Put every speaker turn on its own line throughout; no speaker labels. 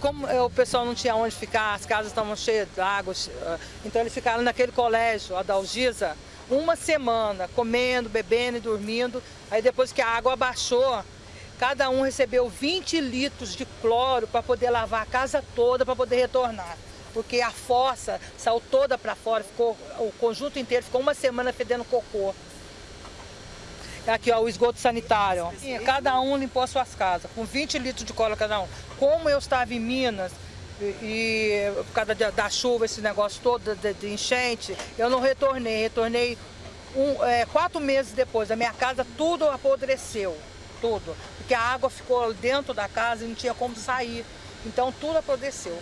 Como é, o pessoal não tinha onde ficar, as casas estavam cheias de água, ah, então eles ficaram naquele colégio, a Dalgisa, uma semana, comendo, bebendo e dormindo. Aí depois que a água abaixou, cada um recebeu 20 litros de cloro para poder lavar a casa toda, para poder retornar. Porque a fossa saiu toda para fora, ficou, o conjunto inteiro ficou uma semana fedendo cocô. Aqui, ó, o esgoto sanitário. Cada um limpou suas casas, com 20 litros de cola cada um. Como eu estava em Minas, e, e por causa da, da, chuva, esse negócio todo de, de, enchente, eu não retornei. Retornei um, é, quatro meses depois. A minha casa tudo apodreceu, tudo. Porque a água ficou dentro da casa e não tinha como sair. Então tudo apodreceu.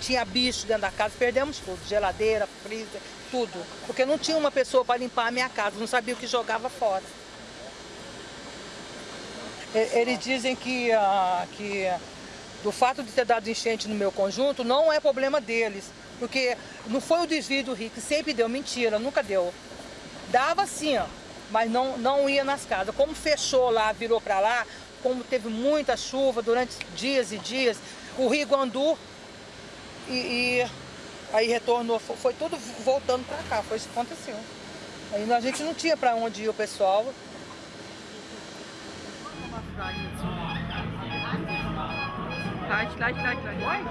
Tinha bicho dentro da casa, perdemos tudo. Geladeira, freezer, tudo. Porque não tinha uma pessoa para limpar a minha casa, não sabia o que jogava fora. Eles dizem que, uh, que do fato de ter dado enchente no meu conjunto, não é problema deles. Porque não foi o desvio do rio que sempre deu mentira, nunca deu. Dava sim, mas não, não ia nas casas. Como fechou lá, virou para lá, como teve muita chuva durante dias e dias, o rio Guandu e, e aí retornou, foi, foi tudo voltando para cá, foi isso que aconteceu. Aí a gente não tinha para onde ir o pessoal, Light.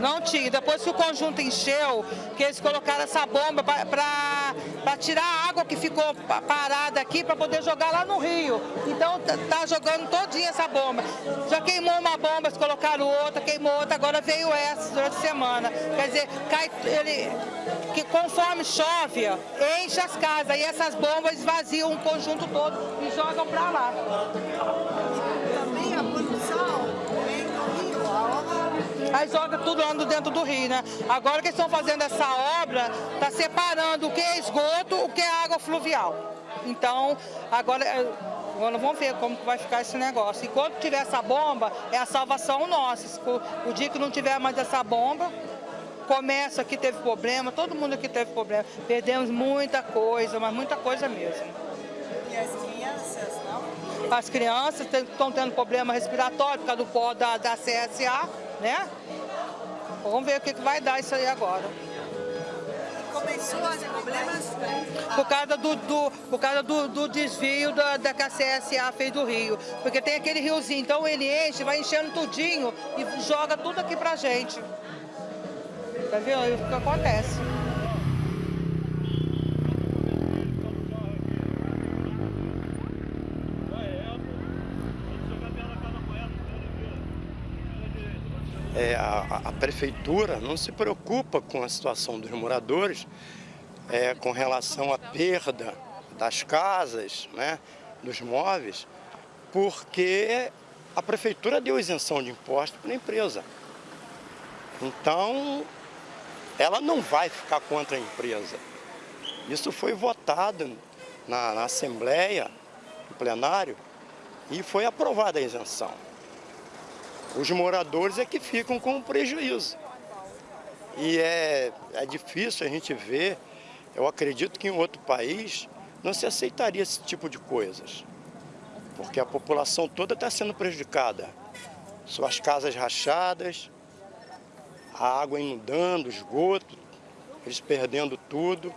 Não tinha. Depois que o conjunto encheu, que eles colocaram essa bomba para tirar a água que ficou parada aqui para poder jogar lá no rio. Então tá jogando todinha essa bomba. Já queimou uma bomba, eles colocaram outra, queimou outra, agora veio essa durante a semana. Quer dizer, cai, ele, que conforme chove, enche as casas e essas bombas esvaziam o conjunto todo e jogam para lá.
Também a poluição vem do rio, a obra...
Aí joga tudo lá dentro do rio, né? Agora que eles estão fazendo essa obra, tá separando o que é esgoto, o que é água fluvial. Então, agora... Agora vamos ver como vai ficar esse negócio. Enquanto tiver essa bomba, é a salvação nossa. O dia que não tiver mais essa bomba, comércio aqui teve problema, todo mundo aqui teve problema. Perdemos muita coisa, mas muita coisa mesmo.
E as crianças, não?
As crianças estão tendo problema respiratório por causa do pó da, da CSA, né? Vamos ver o que, que vai dar isso aí agora.
Começou problemas?
Por causa do, do, por causa do, do desvio da, da que a CSA fez do rio. Porque tem aquele riozinho, então ele enche, vai enchendo tudinho e joga tudo aqui pra gente. Tá vendo? O que acontece.
É, a, a, prefeitura não se preocupa com a situação dos moradores é, com relação à perda das casas, né, dos móveis, porque a prefeitura deu isenção de imposto para a empresa. Então, ela não vai ficar contra a empresa. Isso foi votado na, na Assembleia, no plenário, e foi aprovada a isenção. Os moradores é que ficam com prejuízo. E é, é difícil a gente ver, eu acredito que em outro país não se aceitaria esse tipo de coisas. Porque a população toda está sendo prejudicada. Suas casas rachadas, a água inundando, esgoto, eles perdendo tudo.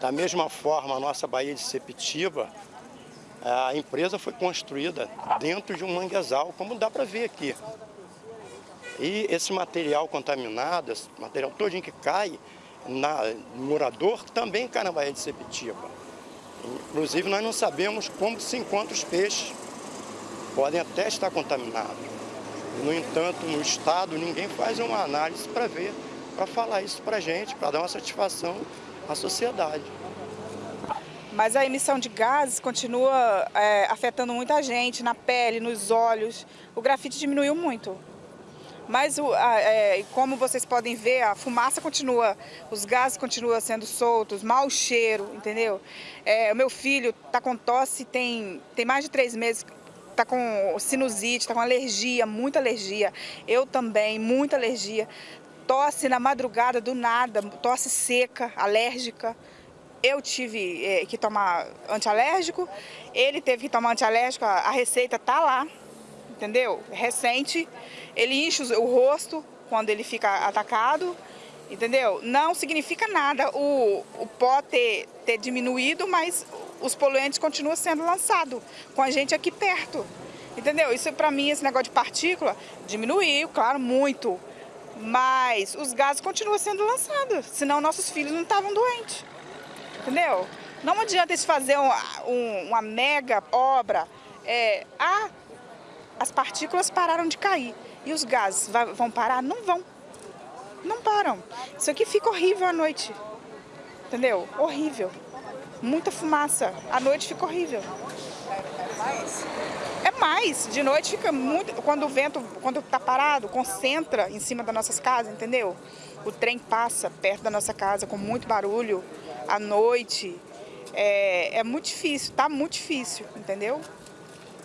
Da mesma forma, a nossa Baía de Sepitiba, a empresa foi construída dentro de um manguezal, como dá para ver aqui. E esse material contaminado, esse material todinho que cai na, no morador, também cai na Baía de Sepitiba. Inclusive, nós não sabemos como se encontram os peixes. Podem até estar contaminados. No entanto, no Estado, ninguém faz uma análise para ver, para falar isso para a gente, para dar uma satisfação à sociedade.
Mas a emissão de gases continua é, afetando muita gente, na pele, nos olhos. O grafite diminuiu muito. Mas, o, a, é, como vocês podem ver, a fumaça continua, os gases continuam sendo soltos, mau cheiro, entendeu? É, o meu filho está com tosse, tem, tem mais de três meses, tá com sinusite, tá com alergia, muita alergia. Eu também, muita alergia. Tosse na madrugada do nada, tosse seca, alérgica. Eu tive é, que tomar antialérgico, ele teve que tomar antialérgico, a receita tá lá, entendeu? Recente, ele enche o rosto quando ele fica atacado, entendeu? Não significa nada o, o pó ter, ter diminuído, mas os poluentes continuam sendo lançados com a gente aqui perto, entendeu? Isso para mim, esse negócio de partícula, diminuiu, claro, muito, mas os gases continuam sendo lançados, senão nossos filhos não estavam doentes, entendeu? Não adianta eles fazer um, um, uma mega obra, é, ah, as partículas pararam de cair, e os gases vão parar? Não vão, não param. Isso aqui fica horrível à noite, entendeu? Horrível, muita fumaça, à noite fica horrível.
É mais?
É mais, de noite fica muito, quando o vento, quando tá parado, concentra em cima das nossas casas, entendeu? O trem passa perto da nossa casa com muito barulho, à noite, é, é muito difícil, tá muito difícil, entendeu?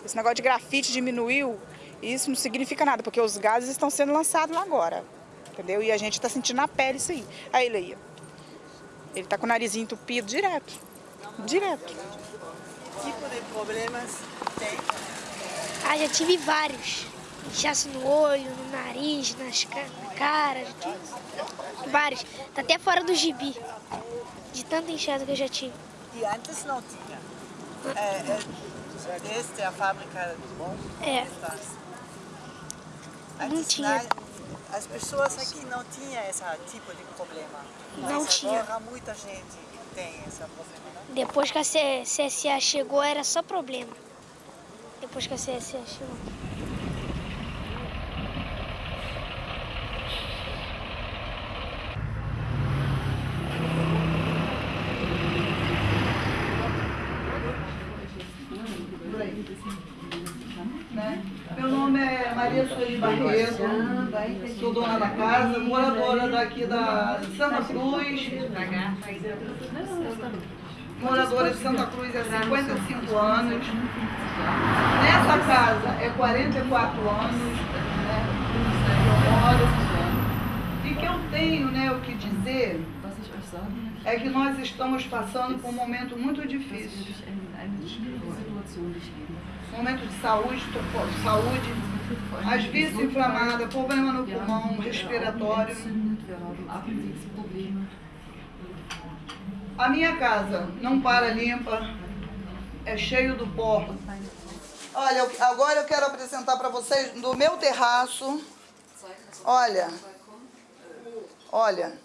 Esse negócio de grafite diminuiu, isso não significa nada, porque os gases estão sendo lançados lá agora, entendeu? E a gente está sentindo na pele isso aí. Aí ele aí, ele tá com o narizinho entupido direto, direto.
Que tipo de problemas tem?
Ah, já tive vários. Inchaço no olho, no nariz, nas na cara, já tive vários. Tá até fora do gibi, de tanta inchada que eu já tive.
E antes não tinha. É, é, desde a fábrica
É,
está.
Não
Antes,
tinha.
na- As pessoas aqui não tinham esse tipo de problema.
Não
Mas
tinha.
Agora muita gente tem problema, né?
depois que a CSA chegou era só problema. Depois que a CSA chegou.
né? Meu nome é Maria Sueli Barreto, sou dona da casa, moradora daqui da Santa Cruz. Moradora de Santa Cruz há 55 anos. Nessa casa é 44 anos né, eu moro. E que eu tenho né, o que dizer é que nós estamos passando por um momento muito difícil. Momento de saúde, saúde, as vias inflamadas, problema no pulmão, respiratório. A minha casa não para limpa, é cheio do pó. Olha, agora eu quero apresentar para vocês do meu terraço. Olha, olha.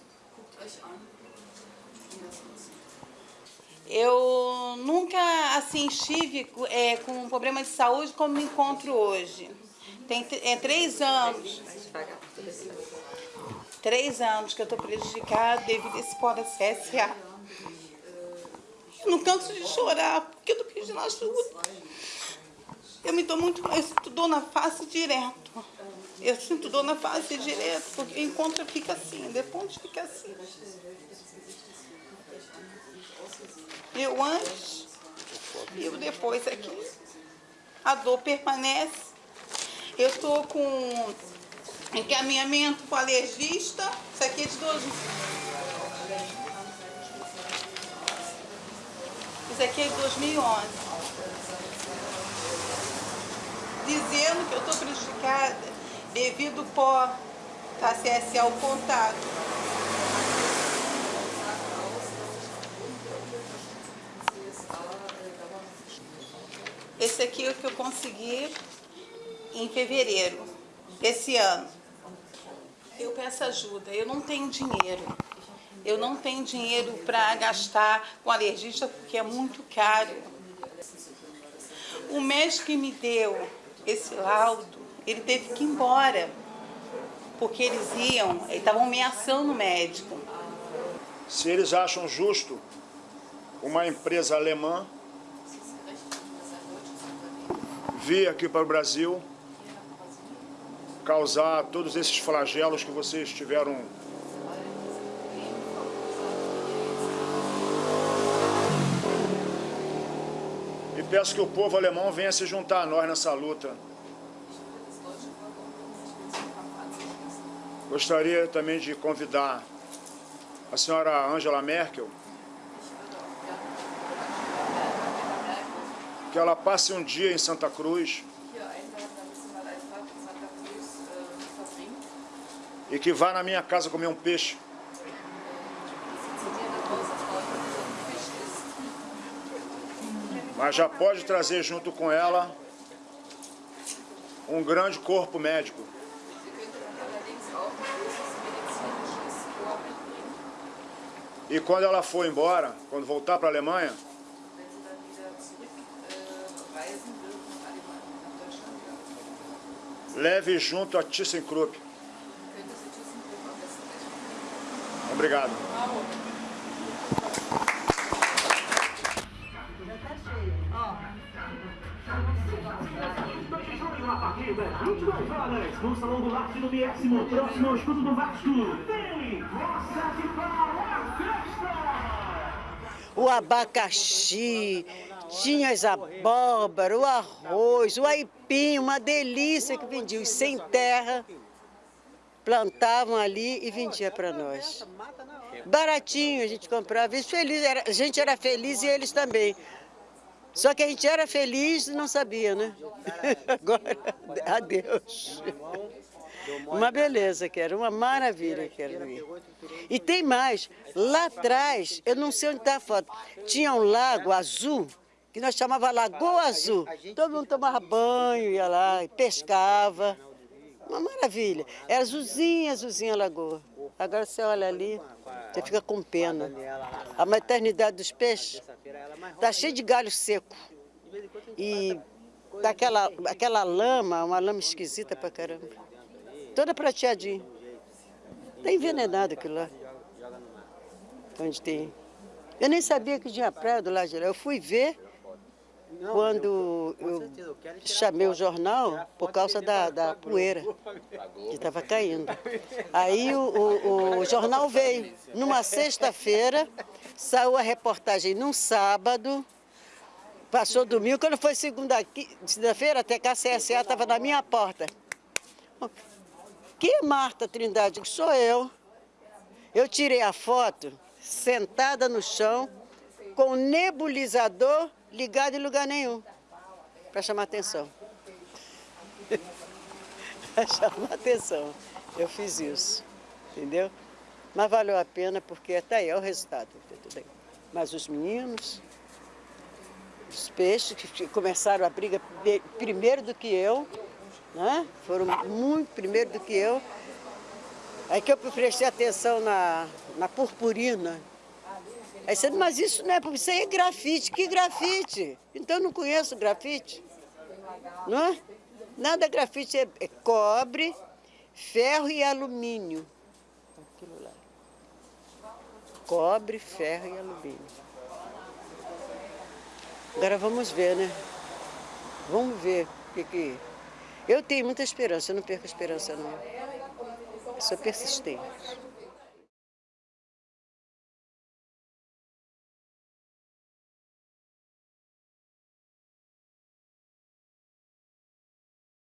Eu nunca assim estive é, com um problema de saúde como me encontro hoje. Tem é, três anos. Três anos que eu estou prejudicada devido a esse pó da CSA. Eu não canso de chorar porque eu tô pedindo ajuda. Eu me dou muito, eu sinto dor na face direto. Eu sinto dor na face direto, porque o encontro fica assim, depois fica assim. Eu antes e o depois aqui. A dor permanece. Eu estou com encaminhamento com alergista. Isso aqui é de 12. Isso aqui é de 2011. Dizendo que eu estou prejudicada devido ao pó da CSA ao contato. Esse aqui é o que eu consegui em fevereiro desse ano. Eu peço ajuda, eu não tenho dinheiro. Eu não tenho dinheiro para gastar com alergista porque é muito caro. O médico que me deu esse laudo, ele teve que ir embora. Porque eles iam, eles estavam ameaçando o médico.
Se eles acham justo uma empresa alemã vir aqui para o Brasil causar todos esses flagelos que vocês tiveram e peço que o povo alemão venha se juntar a nós nessa luta. Gostaria também de convidar a senhora Angela Merkel que ela passe um dia em Santa Cruz e que vá na minha casa comer um peixe. Mas já pode trazer junto com ela um grande corpo médico. E quando ela for embora, quando voltar para a Alemanha, leve junto a ThyssenKrupp. Obrigado.
A partir das 22 horas, no Salão do Larte do Décimo, próximo ao escudo do Vasco, tem Roça de Pau, festa!
O abacaxi, tinha as abóbora, o arroz, o aipim, uma delícia que vendiam sem terra, plantavam ali e vendia para nós. Baratinho a gente comprava, e feliz, era, a gente era feliz e eles também. Só que a gente era feliz e não sabia, né? Agora, adeus. Uma beleza que era, uma maravilha que era. E tem mais, lá atrás, eu não sei onde está a foto, tinha um lago azul, que nós chamava Lagoa Azul. Todo mundo tomava banho, ia lá, pescava. Uma maravilha. Era azulzinha, azulzinha a lagoa. Agora você olha ali, você fica com pena. A maternidade dos peixes está cheia de galho seco. E daquela aquela lama, uma lama esquisita pra caramba. Toda prateadinha. Está envenenado aquilo lá. Onde tem. Eu nem sabia que tinha praia do lado de lá. Eu fui ver quando eu chamei o jornal por causa da, da poeira que estava caindo. Aí o, o, o jornal veio. Numa sexta-feira, saiu a reportagem num sábado, passou domingo, quando foi segunda-feira, até que a CSA estava na minha porta. Que Marta Trindade? Sou eu. Eu tirei a foto sentada no chão, com nebulizador ligado em lugar nenhum, para chamar atenção. para chamar atenção. Eu fiz isso, entendeu? Mas valeu a pena porque até aí é o resultado. Mas os meninos, os peixes que começaram a briga primeiro do que eu, né? foram muito primeiro do que eu. Aí que eu prestei atenção na, na purpurina, Aí você mas isso não é, isso aí é grafite. Que grafite? Então eu não conheço grafite. Não é? Nada grafite é, é cobre, ferro e alumínio. Aquilo lá. Cobre, ferro e alumínio. Agora vamos ver, né? Vamos ver o que que... Eu tenho muita esperança, eu não perco a esperança não. Eu sou persistente.